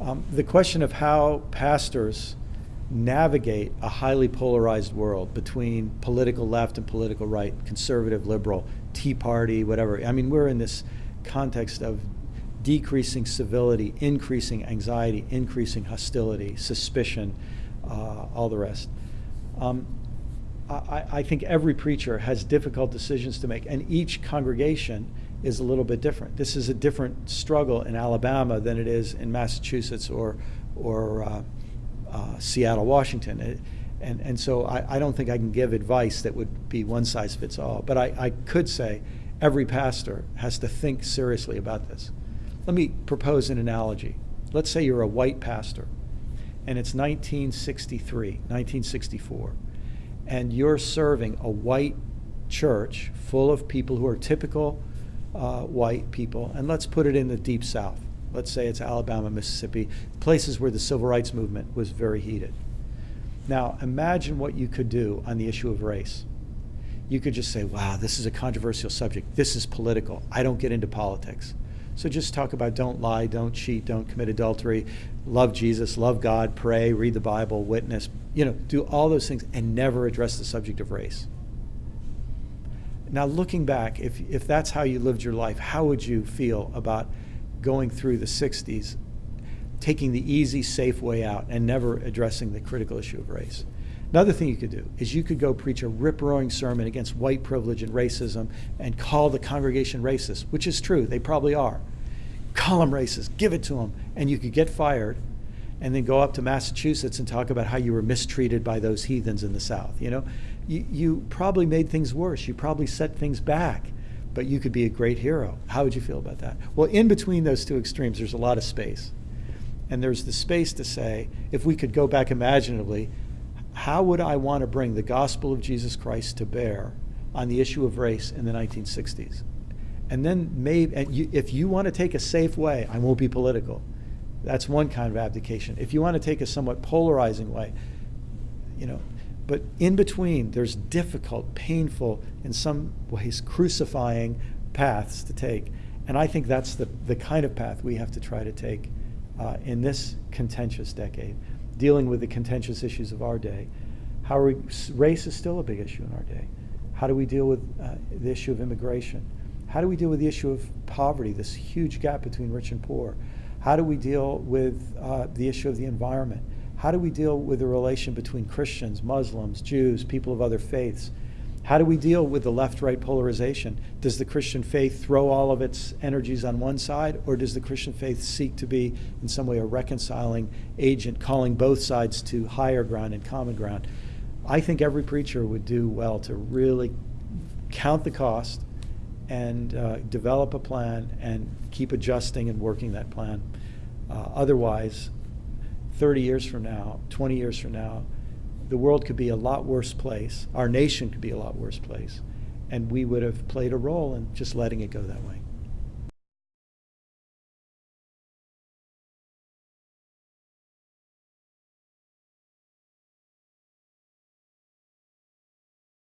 Um, the question of how pastors navigate a highly polarized world between political left and political right, conservative, liberal, Tea Party, whatever. I mean, we're in this context of decreasing civility, increasing anxiety, increasing hostility, suspicion, uh, all the rest. Um, I, I think every preacher has difficult decisions to make, and each congregation is a little bit different. This is a different struggle in Alabama than it is in Massachusetts or, or uh, uh, Seattle, Washington. It, and, and so I, I, don't think I can give advice that would be one size fits all. But I, I could say every pastor has to think seriously about this. Let me propose an analogy. Let's say you're a white pastor, and it's 1963, 1964, and you're serving a white church full of people who are typical uh, white people, and let's put it in the deep south. Let's say it's Alabama, Mississippi, places where the civil rights movement was very heated. Now, imagine what you could do on the issue of race. You could just say, wow, this is a controversial subject. This is political. I don't get into politics. So just talk about don't lie, don't cheat, don't commit adultery, love Jesus, love God, pray, read the Bible, witness, you know, do all those things and never address the subject of race. Now, looking back, if, if that's how you lived your life, how would you feel about going through the 60s, taking the easy, safe way out, and never addressing the critical issue of race? Another thing you could do is you could go preach a rip roaring sermon against white privilege and racism and call the congregation racist, which is true, they probably are. Call them racist, give it to them, and you could get fired and then go up to Massachusetts and talk about how you were mistreated by those heathens in the South. You know, you, you probably made things worse. You probably set things back, but you could be a great hero. How would you feel about that? Well, in between those two extremes, there's a lot of space. And there's the space to say, if we could go back imaginatively, how would I want to bring the gospel of Jesus Christ to bear on the issue of race in the 1960s? And then maybe, and you, if you want to take a safe way, I won't be political. That's one kind of abdication. If you want to take a somewhat polarizing way, you know, but in between, there's difficult, painful, in some ways crucifying paths to take. And I think that's the, the kind of path we have to try to take uh, in this contentious decade, dealing with the contentious issues of our day. How we, race is still a big issue in our day. How do we deal with uh, the issue of immigration? How do we deal with the issue of poverty, this huge gap between rich and poor? How do we deal with uh, the issue of the environment? How do we deal with the relation between Christians, Muslims, Jews, people of other faiths? How do we deal with the left right polarization? Does the Christian faith throw all of its energies on one side, or does the Christian faith seek to be, in some way, a reconciling agent, calling both sides to higher ground and common ground? I think every preacher would do well to really count the cost and uh, develop a plan and keep adjusting and working that plan. Uh, otherwise, 30 years from now, 20 years from now, the world could be a lot worse place. Our nation could be a lot worse place. And we would have played a role in just letting it go that way.